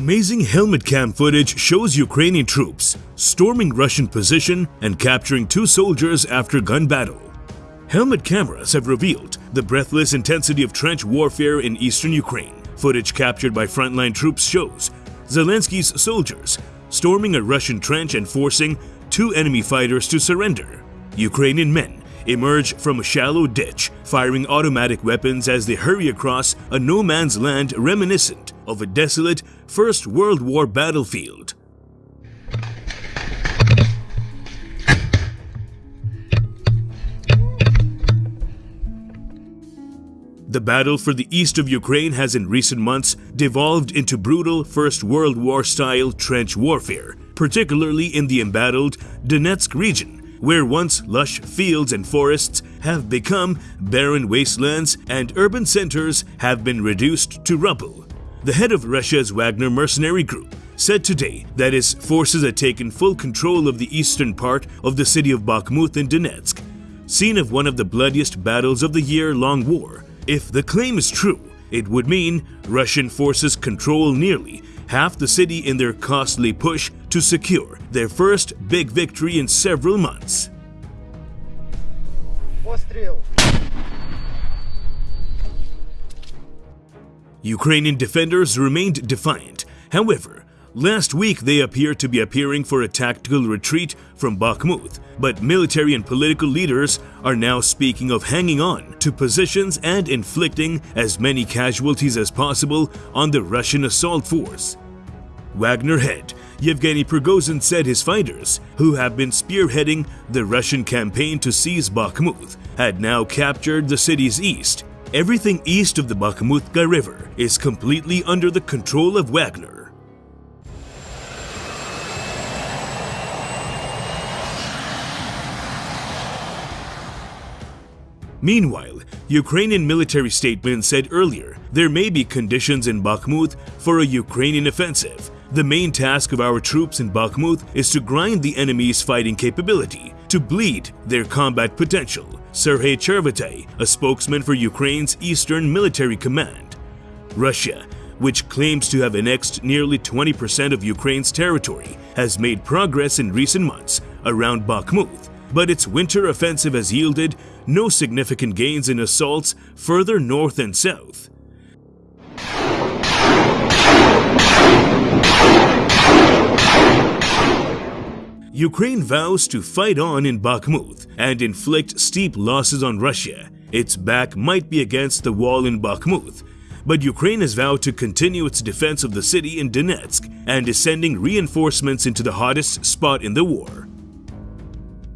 Amazing helmet cam footage shows Ukrainian troops storming Russian position and capturing two soldiers after gun battle. Helmet cameras have revealed the breathless intensity of trench warfare in eastern Ukraine. Footage captured by frontline troops shows Zelensky's soldiers storming a Russian trench and forcing two enemy fighters to surrender. Ukrainian men emerge from a shallow ditch, firing automatic weapons as they hurry across a no man's land reminiscent of a desolate First World War battlefield. The battle for the east of Ukraine has in recent months devolved into brutal First World War style trench warfare, particularly in the embattled Donetsk region, where once lush fields and forests have become barren wastelands and urban centers have been reduced to rubble. The head of Russia's Wagner mercenary group said today that his forces had taken full control of the eastern part of the city of Bakhmut in Donetsk, scene of one of the bloodiest battles of the year-long war. If the claim is true, it would mean Russian forces control nearly half the city in their costly push to secure their first big victory in several months. Ukrainian defenders remained defiant. However, last week they appeared to be appearing for a tactical retreat from Bakhmut, but military and political leaders are now speaking of hanging on to positions and inflicting as many casualties as possible on the Russian assault force. Wagner head Yevgeny Prigozhin said his fighters, who have been spearheading the Russian campaign to seize Bakhmut, had now captured the city's east. Everything east of the Bakhmutka River is completely under the control of Wagner. Meanwhile, Ukrainian military statement said earlier there may be conditions in Bakhmut for a Ukrainian offensive, the main task of our troops in Bakhmut is to grind the enemy's fighting capability, to bleed their combat potential, Sergei Chervatay, a spokesman for Ukraine's Eastern Military Command. Russia, which claims to have annexed nearly 20% of Ukraine's territory, has made progress in recent months around Bakhmut, but its winter offensive has yielded no significant gains in assaults further north and south. Ukraine vows to fight on in Bakhmut and inflict steep losses on Russia. Its back might be against the wall in Bakhmut, but Ukraine has vowed to continue its defense of the city in Donetsk and is sending reinforcements into the hottest spot in the war.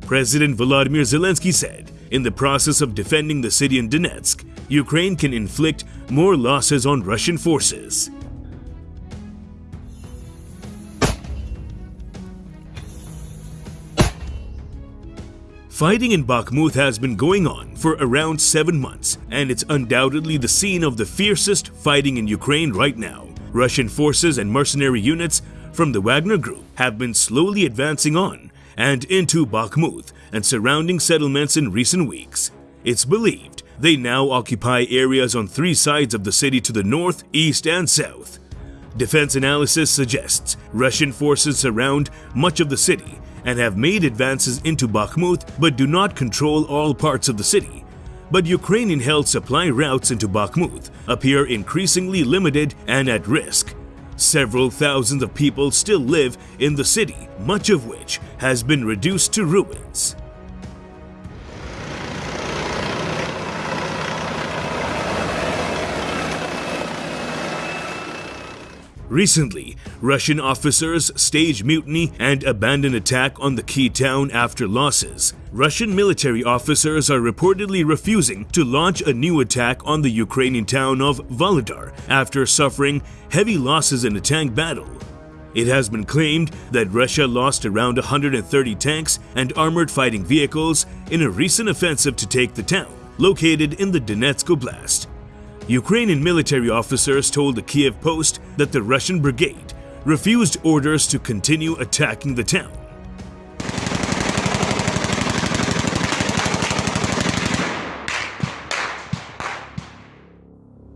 President Volodymyr Zelensky said, in the process of defending the city in Donetsk, Ukraine can inflict more losses on Russian forces. Fighting in Bakhmut has been going on for around 7 months, and it's undoubtedly the scene of the fiercest fighting in Ukraine right now. Russian forces and mercenary units from the Wagner Group have been slowly advancing on and into Bakhmut and surrounding settlements in recent weeks. It's believed they now occupy areas on three sides of the city to the north, east, and south. Defense analysis suggests Russian forces surround much of the city and have made advances into Bakhmut but do not control all parts of the city. But Ukrainian-held supply routes into Bakhmut appear increasingly limited and at risk. Several thousands of people still live in the city, much of which has been reduced to ruins. Recently, Russian officers staged mutiny and abandoned attack on the key town after losses. Russian military officers are reportedly refusing to launch a new attack on the Ukrainian town of Vuhledar after suffering heavy losses in a tank battle. It has been claimed that Russia lost around 130 tanks and armored fighting vehicles in a recent offensive to take the town, located in the Donetsk Oblast. Ukrainian military officers told the Kyiv Post that the Russian brigade refused orders to continue attacking the town.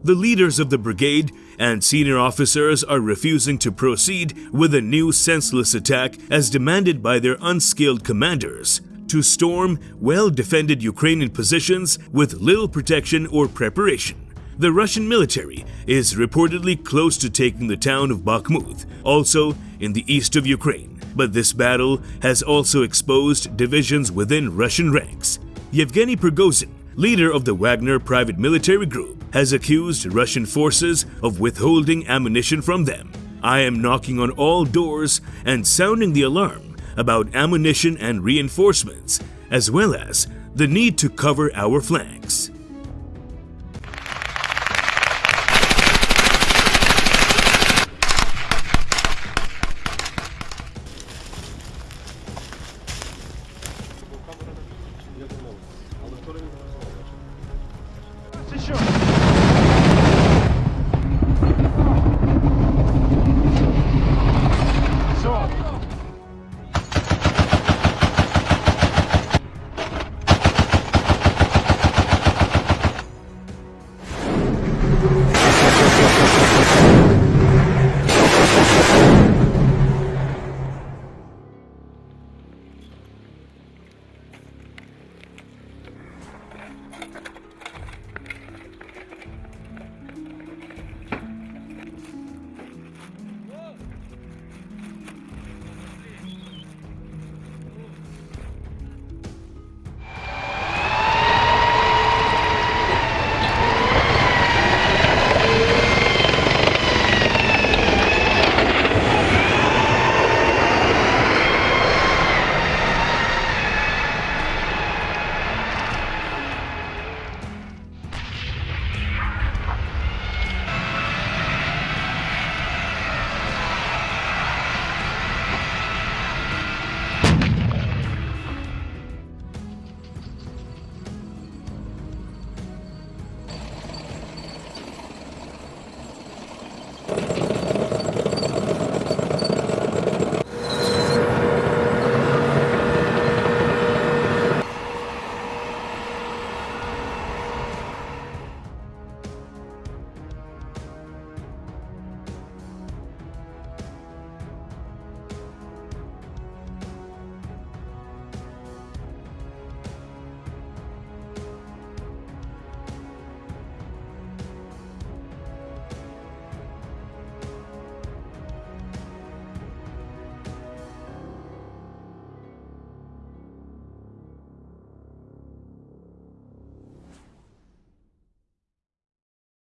The leaders of the brigade and senior officers are refusing to proceed with a new senseless attack as demanded by their unskilled commanders to storm well defended Ukrainian positions with little protection or preparation. The Russian military is reportedly close to taking the town of Bakhmut, also in the east of Ukraine. But this battle has also exposed divisions within Russian ranks. Yevgeny Prigozhin, leader of the Wagner private military group, has accused Russian forces of withholding ammunition from them. I am knocking on all doors and sounding the alarm about ammunition and reinforcements, as well as the need to cover our flanks. sure.